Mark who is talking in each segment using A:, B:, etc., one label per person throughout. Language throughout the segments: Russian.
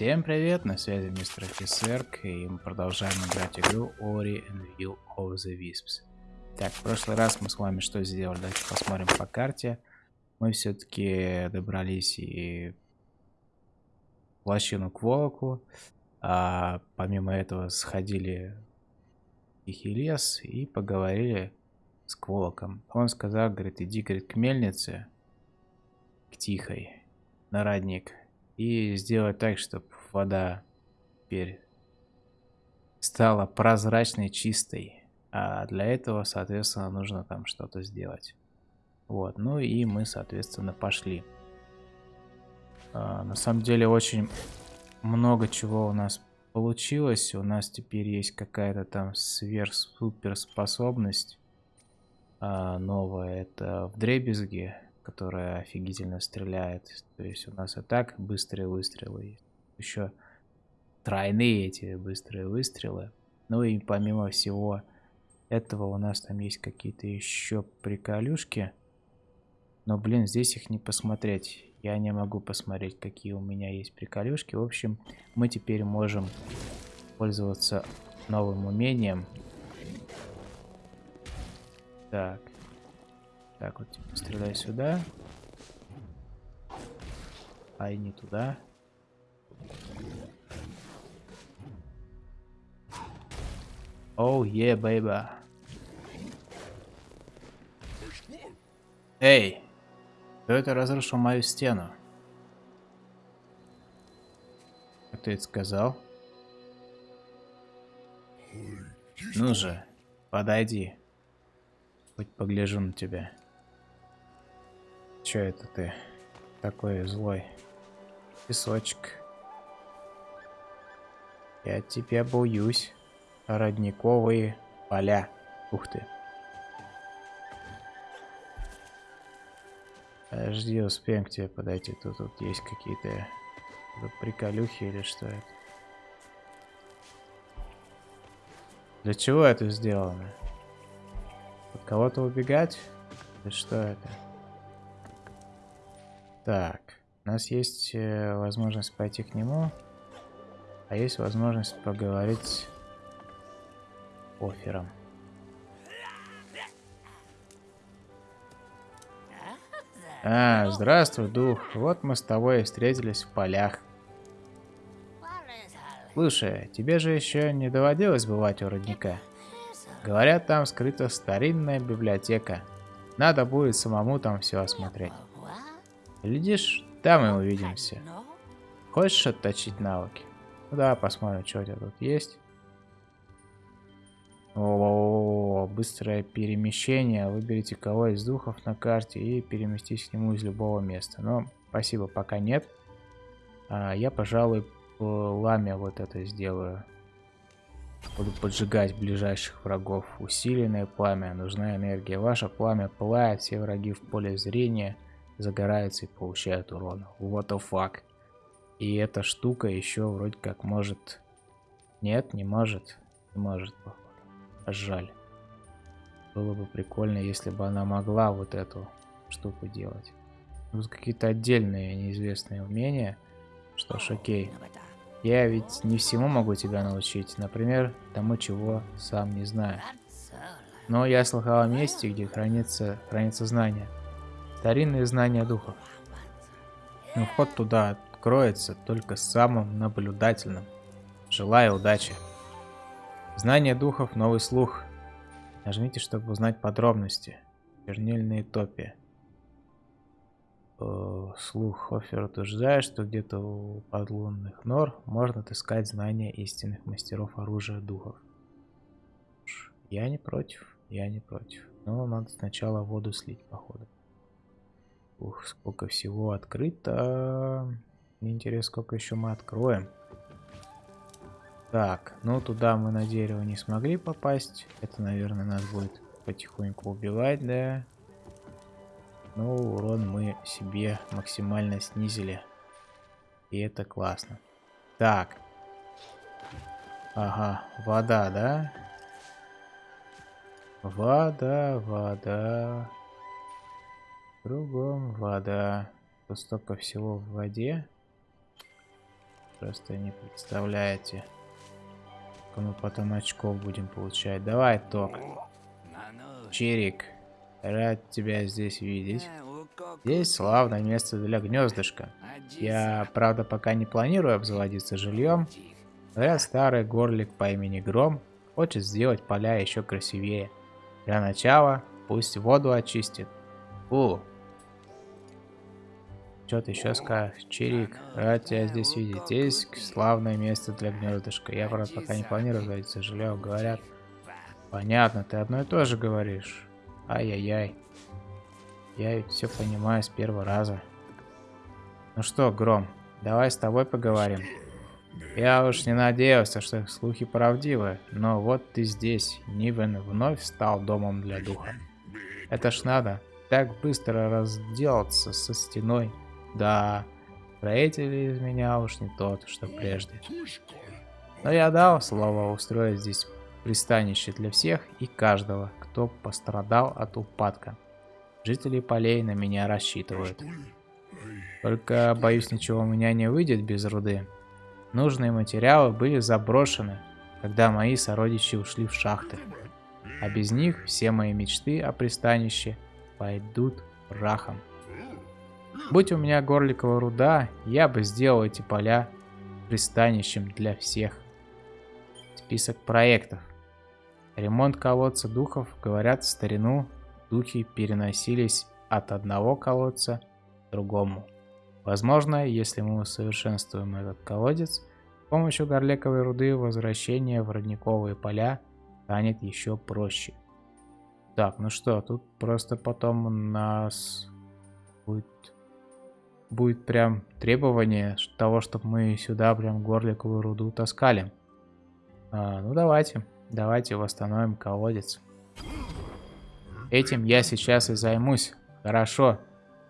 A: Всем привет, на связи мистер Офисерк, и мы продолжаем играть игру Ori and Will of the Wisps. Так, в прошлый раз мы с вами что сделали? Давайте посмотрим по карте. Мы все-таки добрались и в лощину к Волоку, а помимо этого сходили в Тихий лес и поговорили с Кволоком. Он сказал, говорит, иди, говорит, к мельнице, к Тихой, на родник, и сделать так, чтобы вода теперь стала прозрачной, чистой. А для этого, соответственно, нужно там что-то сделать. Вот, ну и мы, соответственно, пошли. А, на самом деле, очень много чего у нас получилось. У нас теперь есть какая-то там сверх-суперспособность а, новая. Это в дребезге которая офигительно стреляет. То есть у нас и так быстрые выстрелы. Еще тройные эти быстрые выстрелы. Ну и помимо всего этого у нас там есть какие-то еще приколюшки. Но, блин, здесь их не посмотреть. Я не могу посмотреть, какие у меня есть приколюшки. В общем, мы теперь можем пользоваться новым умением. Так. Так, вот типа, стреляй сюда. А не туда. Оу, е, бейба. Эй! Кто это разрушил мою стену? Как ты это сказал? Ну же, подойди. Хоть погляжу на тебя. Че это ты такой злой? Песочек. Я тебя боюсь. Родниковые поля. Ух ты. Подожди, успеем к тебе подойти. Тут, тут есть какие-то приколюхи или что это? Для чего это сделано? От кого-то убегать? Да что это? Так, у нас есть э, возможность пойти к нему, а есть возможность поговорить с Офером. А, здравствуй, дух. Вот мы с тобой встретились в полях. Слушай, тебе же еще не доводилось бывать у родника? Говорят, там скрыта старинная библиотека. Надо будет самому там все осмотреть. Глядишь, там и увидимся. Хочешь отточить навыки? Ну да, посмотрим, что у тебя тут есть. О, -о, -о, быстрое перемещение. Выберите кого из духов на карте и переместись к нему из любого места. Но спасибо, пока нет. А, я, пожалуй, пламя вот это сделаю. Буду поджигать ближайших врагов. Усиленное пламя. Нужна энергия. Ваше пламя пылает, все враги в поле зрения загораются и получают урон. What the fuck. И эта штука еще вроде как может... Нет, не может. Не может, походу. Жаль. Было бы прикольно, если бы она могла вот эту штуку делать. Тут какие-то отдельные неизвестные умения. Что ж, окей. Я ведь не всему могу тебя научить. Например, тому, чего сам не знаю. Но я слыхал о месте, где хранится, хранится знание. Старинные знания духов. Но вход туда откроется только самым наблюдательным. Желаю удачи. Знание духов, новый слух. Нажмите, чтобы узнать подробности. Чернильные топи. Э, слух Офер утверждает, что где-то у подлунных нор можно отыскать знания истинных мастеров оружия духов. Я не против, я не против. Но надо сначала воду слить, походу. Ух, сколько всего открыто. Интересно, сколько еще мы откроем. Так, ну туда мы на дерево не смогли попасть. Это, наверное, нас будет потихоньку убивать, да. Но урон мы себе максимально снизили. И это классно. Так. Ага, вода, да? Вода, вода. Кругом вода. Тут столько всего в воде. просто не представляете. Мы потом очков будем получать. Давай, Ток. Чирик, рад тебя здесь видеть. Здесь славное место для гнездышка. Я, правда, пока не планирую обзаводиться жильем. Говорят, старый горлик по имени Гром хочет сделать поля еще красивее. Для начала пусть воду очистит. Фу, что ты еще скажешь? Чирик, рад тебя здесь видеть. Здесь славное место для гнездышка. Я, правда, пока не планирую говорить, сожалею. Говорят. Понятно, ты одно и то же говоришь. Ай-яй-яй. Я ведь все понимаю с первого раза. Ну что, Гром, давай с тобой поговорим. Я уж не надеялся, что слухи правдивы, но вот ты здесь, Нивен вновь стал домом для духа. Это ж надо так быстро разделаться со стеной да, строитель из меня уж не тот, что прежде. Но я дал слово устроить здесь пристанище для всех и каждого, кто пострадал от упадка. Жители полей на меня рассчитывают. Только, боюсь, ничего у меня не выйдет без руды. Нужные материалы были заброшены, когда мои сородичи ушли в шахты. А без них все мои мечты о пристанище пойдут прахом. Будь у меня горликовая руда, я бы сделал эти поля пристанищем для всех. Список проектов. Ремонт колодца духов, говорят, в старину духи переносились от одного колодца к другому. Возможно, если мы усовершенствуем этот колодец, с помощью горликовой руды возвращение в родниковые поля станет еще проще. Так, ну что, тут просто потом у нас будет будет прям требование того, чтобы мы сюда прям горликовую руду таскали. А, ну давайте, давайте восстановим колодец. Этим я сейчас и займусь. Хорошо,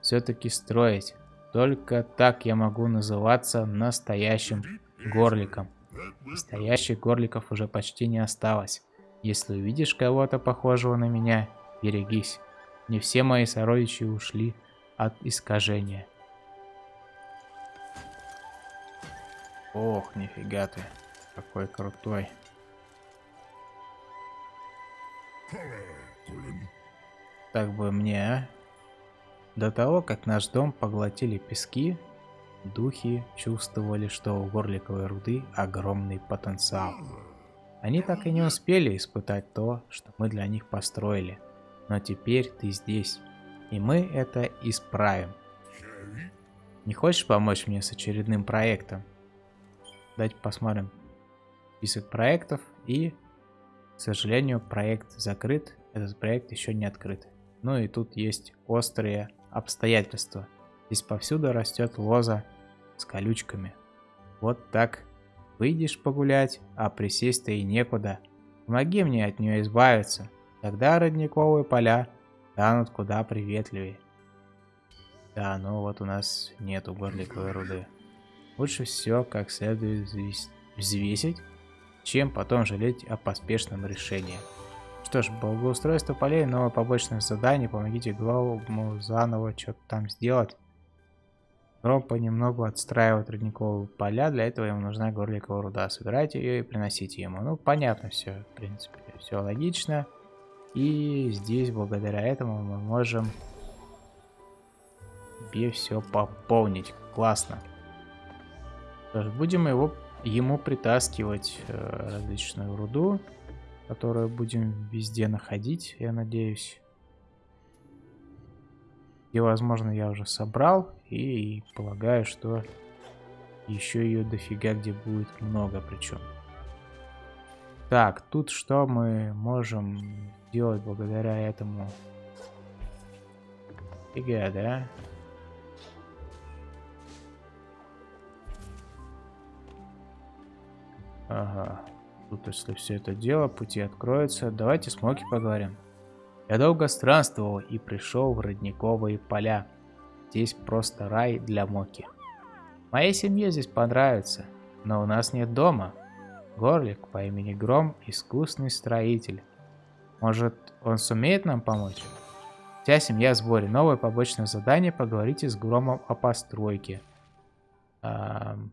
A: все-таки строить. Только так я могу называться настоящим горликом. Настоящих горликов уже почти не осталось. Если увидишь кого-то похожего на меня, берегись. Не все мои сородичи ушли от искажения. Ох, нифига ты. Какой крутой. Так бы мне, а? До того, как наш дом поглотили пески, духи чувствовали, что у горликовой руды огромный потенциал. Они так и не успели испытать то, что мы для них построили. Но теперь ты здесь, и мы это исправим. Не хочешь помочь мне с очередным проектом? Давайте посмотрим список проектов. И, к сожалению, проект закрыт. Этот проект еще не открыт. Ну и тут есть острые обстоятельства. Здесь повсюду растет лоза с колючками. Вот так. Выйдешь погулять, а присесть-то и некуда. Помоги мне от нее избавиться. Тогда родниковые поля станут куда приветливее. Да, ну вот у нас нету горликовой руды. Лучше все как следует взвесить, чем потом жалеть о поспешном решении. Что ж, благоустройство полей, новое побочное задание, помогите главному заново что-то там сделать. Гром понемногу отстраивает родниковые поля, для этого ему нужна горликовая руда. Собирайте ее и приносите ему. Ну, понятно все, в принципе, все логично. И здесь, благодаря этому, мы можем себе все пополнить. Классно. Будем его, ему притаскивать э, различную руду, которую будем везде находить, я надеюсь. И, возможно, я уже собрал, и, и полагаю, что еще ее дофига где будет много причем. Так, тут что мы можем делать благодаря этому? Фига, да? Ага. Тут, если все это дело, пути откроются. Давайте с Моки поговорим. Я долго странствовал и пришел в родниковые поля. Здесь просто рай для Моки. Моей семье здесь понравится, но у нас нет дома. Горлик по имени Гром – искусный строитель. Может, он сумеет нам помочь? Вся семья в сборе. Новое побочное задание – поговорите с Громом о постройке. Эм,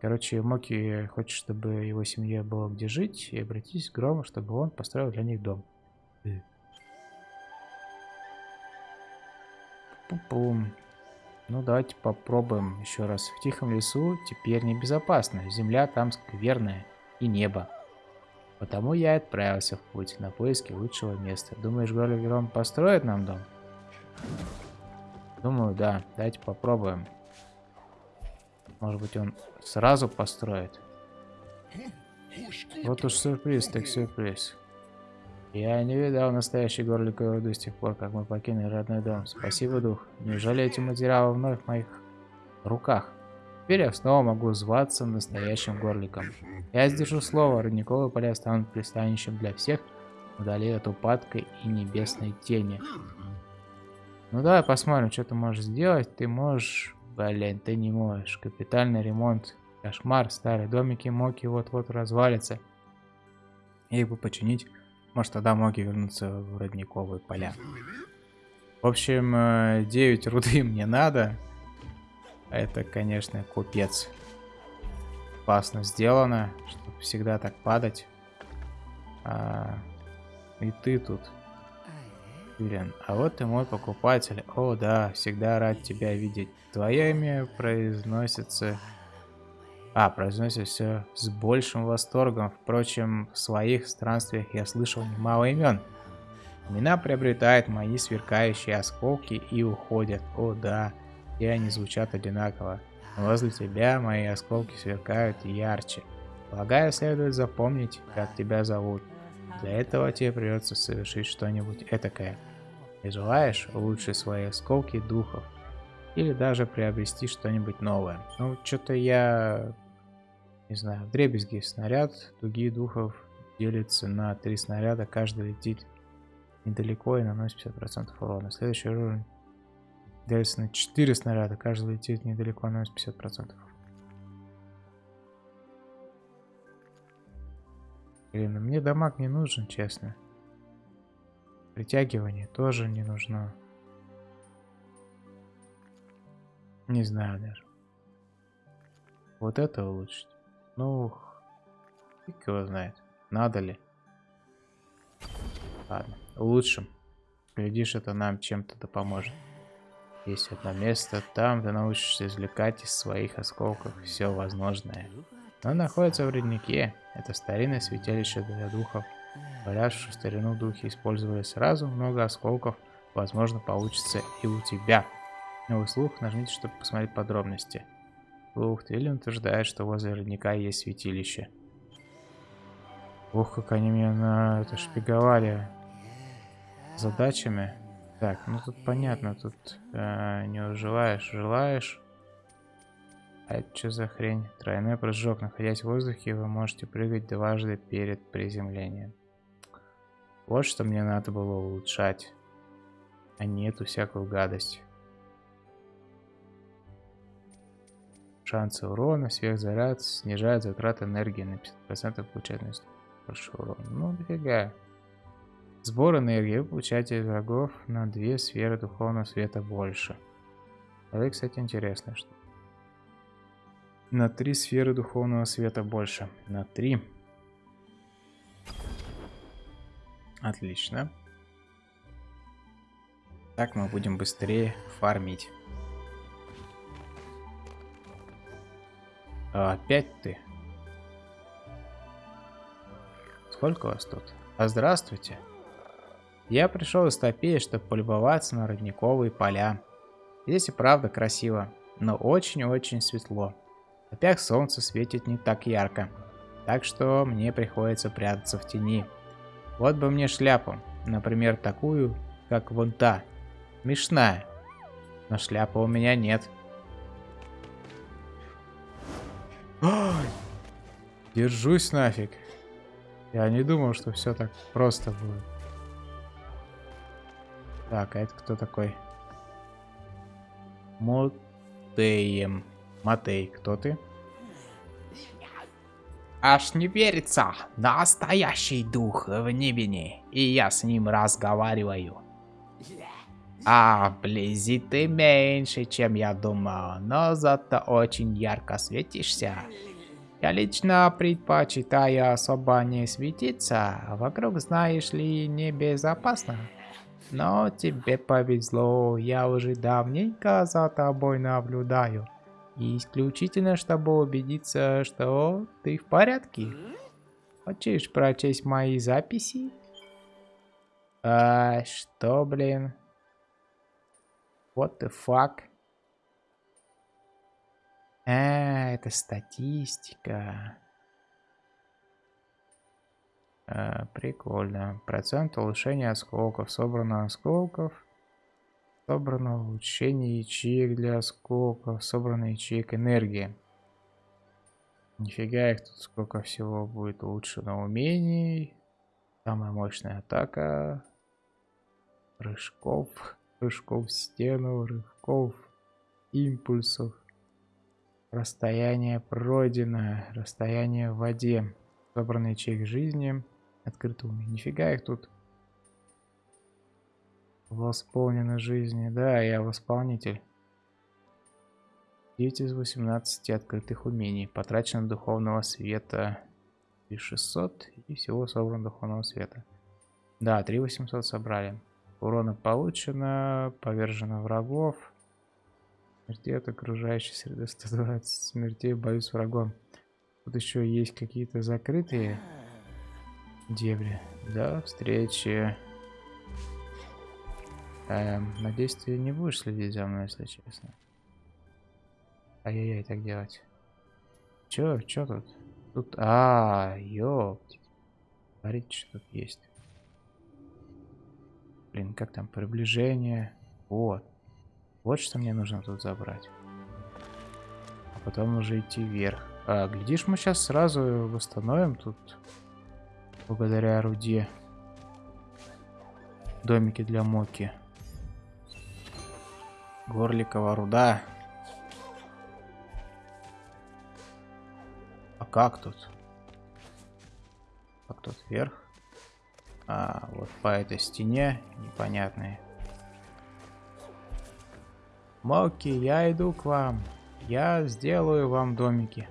A: Короче, Моки хочет, чтобы его семье было где жить, и обратись к Грому, чтобы он построил для них дом. Пум-пум. Ну, давайте попробуем еще раз. В тихом лесу теперь небезопасно. Земля там скверная. И небо. Потому я отправился в путь на поиски лучшего места. Думаешь, Горлигерон построит нам дом? Думаю, да. Давайте попробуем. Может быть, он сразу построит. Вот уж сюрприз, так сюрприз. Я не видал настоящий горликовой руды с тех пор, как мы покинули родной дом. Спасибо, дух. Неужели эти материалы вновь в моих руках? Теперь я снова могу зваться настоящим горликом. Я сдержу слово, родниковые поля станут пристанищем для всех, вдали от упадка и небесной тени. Ну давай посмотрим, что ты можешь сделать. Ты можешь... Блин, ты не можешь. Капитальный ремонт. Кошмар. Старые домики Моки вот-вот развалится. И бы починить может, тогда Моги вернуться в родниковые поля. В общем, 9 э, руды мне надо. Это, конечно, купец. Классно сделано, чтобы всегда так падать. А, и ты тут. Блин, а вот и мой покупатель. О, да, всегда рад тебя видеть. Твое имя произносится а, произносит все с большим восторгом. Впрочем, в своих странствиях я слышал немало имен. Имена приобретают мои сверкающие осколки и уходят. О да, и они звучат одинаково. Возле тебя мои осколки сверкают ярче. Полагаю, следует запомнить, как тебя зовут. Для этого тебе придется совершить что-нибудь этакое. Ты желаешь улучшить свои осколки духов? Или даже приобрести что-нибудь новое? Ну, что-то я не знаю, в дребезги снаряд, дуги духов делится на три снаряда, каждый летит недалеко и наносит 50% урона. Следующий уровень делится на 4 снаряда, каждый летит недалеко и наносит 50%. Блин, ну мне дамаг не нужен, честно. Притягивание тоже не нужно. Не знаю даже. Вот это улучшить. Ну, фиг его знает. Надо ли? Ладно, улучшим. Глядишь, это нам чем-то да поможет. Есть одно место, там ты научишься извлекать из своих осколков все возможное. Оно находится в роднике. Это старинное святилище для духов. Что старину духи использовали сразу много осколков. Возможно, получится и у тебя. Новый слух нажмите, чтобы посмотреть подробности. Ух, Твилин утверждает, что возле родника есть святилище. Ох, как они меня на это шпиговали задачами. Так, ну тут понятно, тут э, не желаешь, желаешь. А это что за хрень? Тройной прыжок. Находясь в воздухе, вы можете прыгать дважды перед приземлением. Вот что мне надо было улучшать. А не эту всякую гадость. Шансы урона, сверхзаряд, снижает затраты энергии на 50%, получает больше урона. Ну, дофига. Сбор энергии вы получаете врагов на 2 сферы духовного света больше. Это, кстати, интересно, что на 3 сферы духовного света больше. На 3. Отлично. Так мы будем быстрее фармить. А опять ты? Сколько вас тут? А здравствуйте. Я пришел из Топеи, чтобы полюбоваться на родниковые поля. Здесь и правда красиво, но очень-очень светло. Опять солнце светит не так ярко, так что мне приходится прятаться в тени. Вот бы мне шляпу, например, такую, как вон та, мешная. Но шляпы у меня нет. Держусь нафиг. Я не думал, что все так просто будет. Так, а это кто такой? Мотеем. Матей, кто ты? Аж не верится. Настоящий дух в Нибине. И я с ним разговариваю. А, вблизи ты меньше, чем я думал, но зато очень ярко светишься. Я лично предпочитаю особо не светиться, вокруг, знаешь ли, небезопасно. Но тебе повезло, я уже давненько за тобой наблюдаю. Исключительно, чтобы убедиться, что ты в порядке. Хочешь прочесть мои записи? А, что, блин? What the fuck? А, это статистика. А, прикольно. Процент улучшения осколков. Собрано осколков. Собрано улучшение ячеек для осколков. Собрано ячеек энергии. Нифига их тут сколько всего будет улучшено умений. Самая мощная атака. Прыжков. Прыжков в стену. Рывков. Импульсов. Расстояние пройдено. Расстояние в воде. Собранный ячейк жизни. Открытый умение. Нифига их тут. Восполнены жизни. Да, я восполнитель. 9 из 18 открытых умений. Потрачено духовного света 3600 и всего собрано духовного света. Да, 3800 собрали. Урона получено, повержено врагов. Смерти от окружающей среды 120 смертей, боюсь врагом. Тут еще есть какие-то закрытые дебри. Да, встречи. Эм, надеюсь, ты не будешь следить за мной, если честно. Ай-яй-яй, так делать. Чё, чё тут? Тут, а, ёптить. Смотрите, что тут есть. Блин, как там, приближение. Вот. Вот что мне нужно тут забрать. А потом уже идти вверх. А, глядишь, мы сейчас сразу восстановим тут. Благодаря руде. Домики для моки. Горликова руда. как тут? Как тут вверх? А, вот по этой стене непонятные. Моки, я иду к вам. Я сделаю вам домики.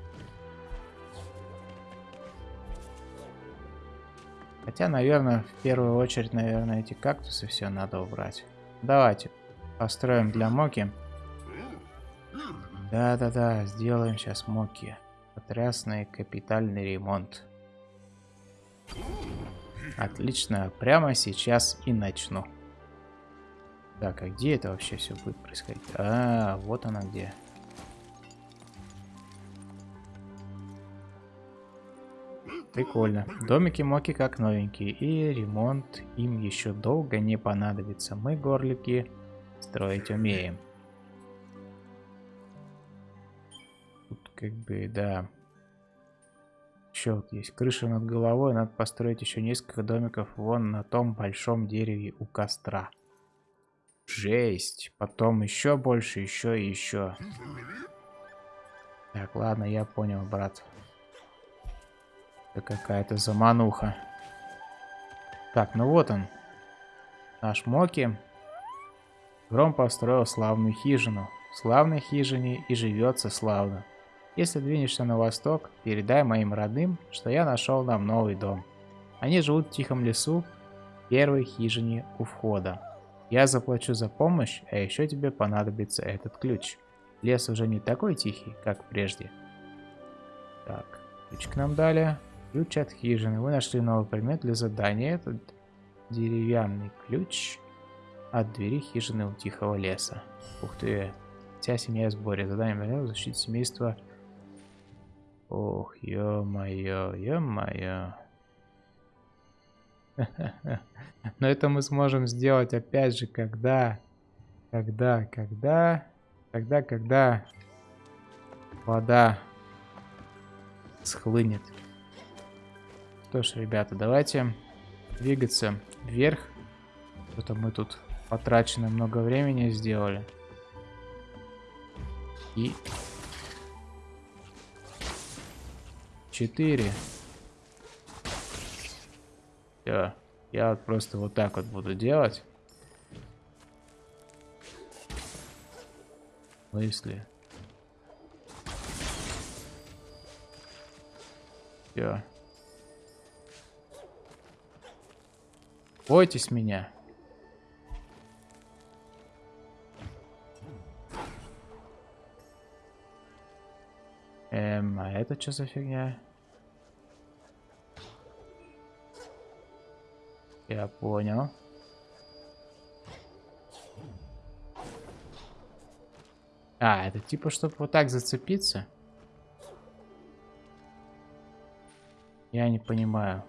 A: Хотя, наверное, в первую очередь, наверное, эти кактусы все надо убрать. Давайте построим для Моки. Да-да-да, сделаем сейчас Моки. Потрясный капитальный ремонт. Отлично, прямо сейчас и начну. Так, а где это вообще все будет происходить? А, вот она где. Прикольно. Домики Моки как новенькие, и ремонт им еще долго не понадобится. Мы, горлики, строить умеем. как бы, да. Еще вот есть крыша над головой, надо построить еще несколько домиков вон на том большом дереве у костра. Жесть. Потом еще больше, еще и еще. Так, ладно, я понял, брат. Это какая-то замануха. Так, ну вот он. Наш Моки. Гром построил славную хижину. В славной хижине и живется славно. Если двинешься на восток, передай моим родным, что я нашел нам новый дом. Они живут в тихом лесу, в первой хижине у входа. Я заплачу за помощь, а еще тебе понадобится этот ключ. Лес уже не такой тихий, как прежде. Так, ключ к нам дали. Ключ от хижины. Вы нашли новый предмет для задания. Этот деревянный ключ от двери хижины у тихого леса. Ух ты. Вся семья в сборе. Задание защитить семейство Ох, ё-моё, ё-моё. Но это мы сможем сделать опять же, когда, когда, когда, когда, когда вода схлынет. Что ж, ребята, давайте двигаться вверх. Что-то мы тут потрачено много времени сделали. И четыре. Все. Я вот просто вот так вот буду делать. смысле? Все. Бойтесь меня. Это что за фигня? Я понял. А, это типа, чтобы вот так зацепиться? Я не понимаю.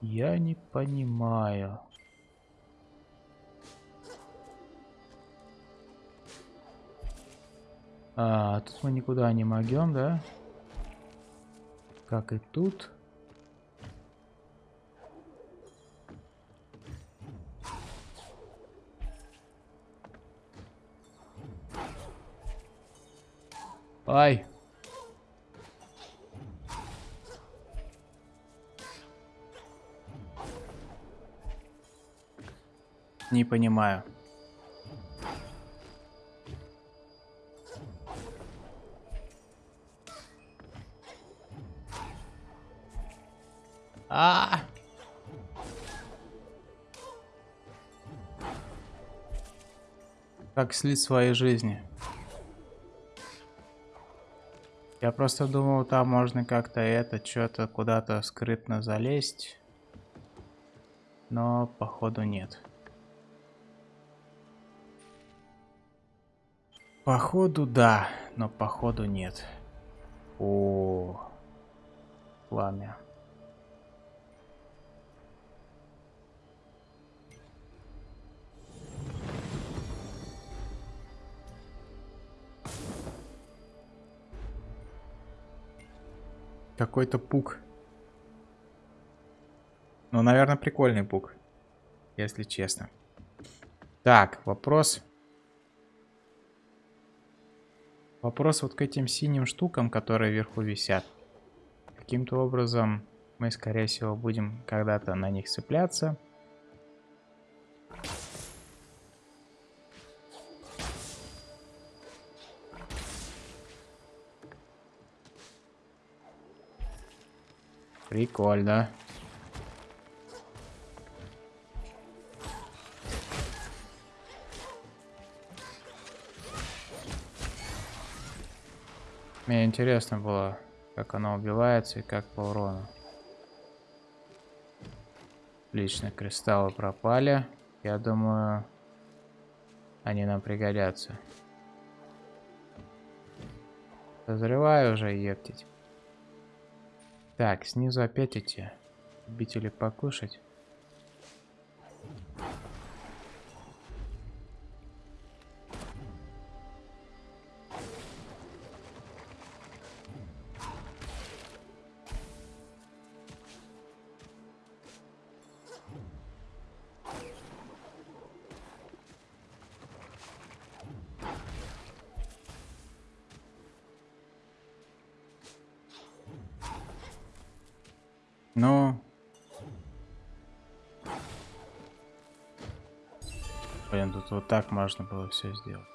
A: Я не понимаю. А, тут мы никуда не могем, да? Как и тут. Ай. Не понимаю. Как слить своей жизни? Я просто думал, там можно как-то это, что-то куда-то скрытно залезть. Но, походу, нет. Походу, да, но походу нет. О, пламя. Какой-то пук. Ну, наверное, прикольный пук. Если честно. Так, вопрос. Вопрос вот к этим синим штукам, которые вверху висят. Каким-то образом мы, скорее всего, будем когда-то на них цепляться. Прикольно. Мне интересно было, как оно убивается и как по урону. Лично кристаллы пропали. Я думаю, они нам пригодятся. Подозреваю уже ептить. Так, снизу опять эти любители покушать. Так можно было все сделать.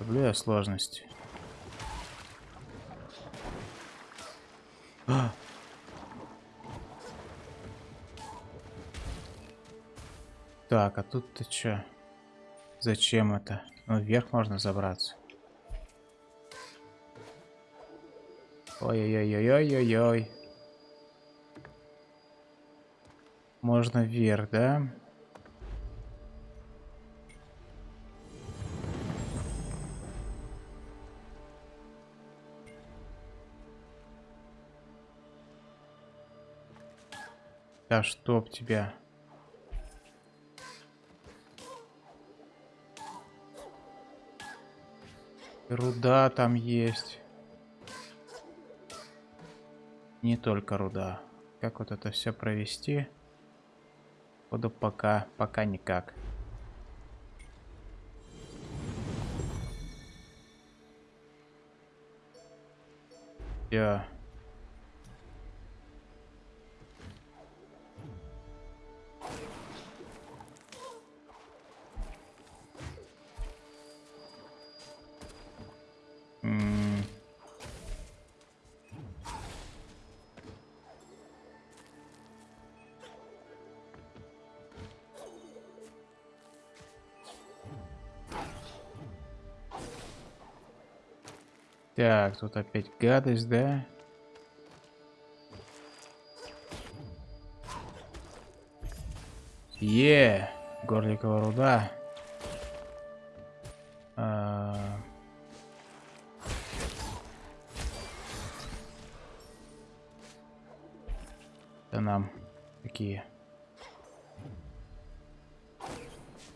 A: Люблю я сложности. А! Так, а тут ты чё? Зачем это? Ну, вверх можно забраться. Ой-ой-ой-ой-ой-ой. Можно вверх, да? Да чтоб тебя. Руда там есть. Не только руда. Как вот это все провести? Буду пока, пока никак. Все. Так, тут опять гадость, да? Е, горликовая руда. А... Это нам такие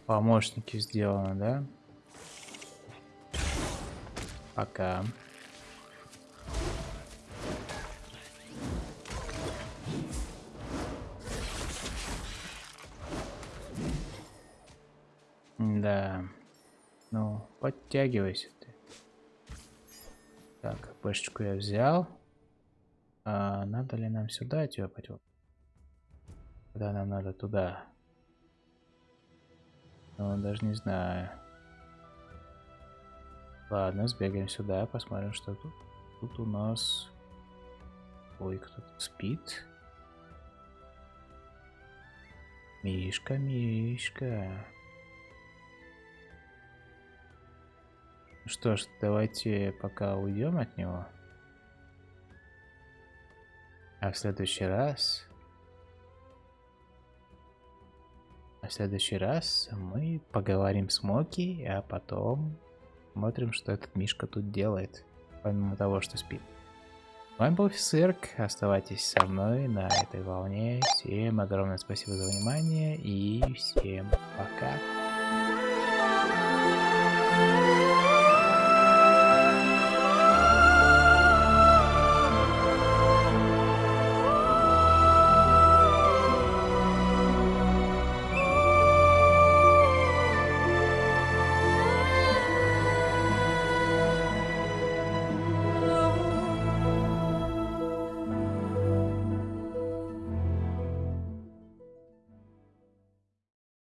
A: помощники сделаны, да? Пока. Да. Ну, подтягивайся ты. Так, пешечку я взял. А надо ли нам сюда тёпать? Куда нам надо? Туда. Ну, даже не знаю. Ладно, сбегаем сюда, посмотрим, что тут. Тут у нас... Ой, кто-то спит. Мишка, Мишка. Что ж, давайте пока уйдем от него. А в следующий раз... А в следующий раз мы поговорим с Моки, а потом смотрим, что этот Мишка тут делает, помимо того, что спит. С вами был Цирк, оставайтесь со мной на этой волне. Всем огромное спасибо за внимание и всем пока.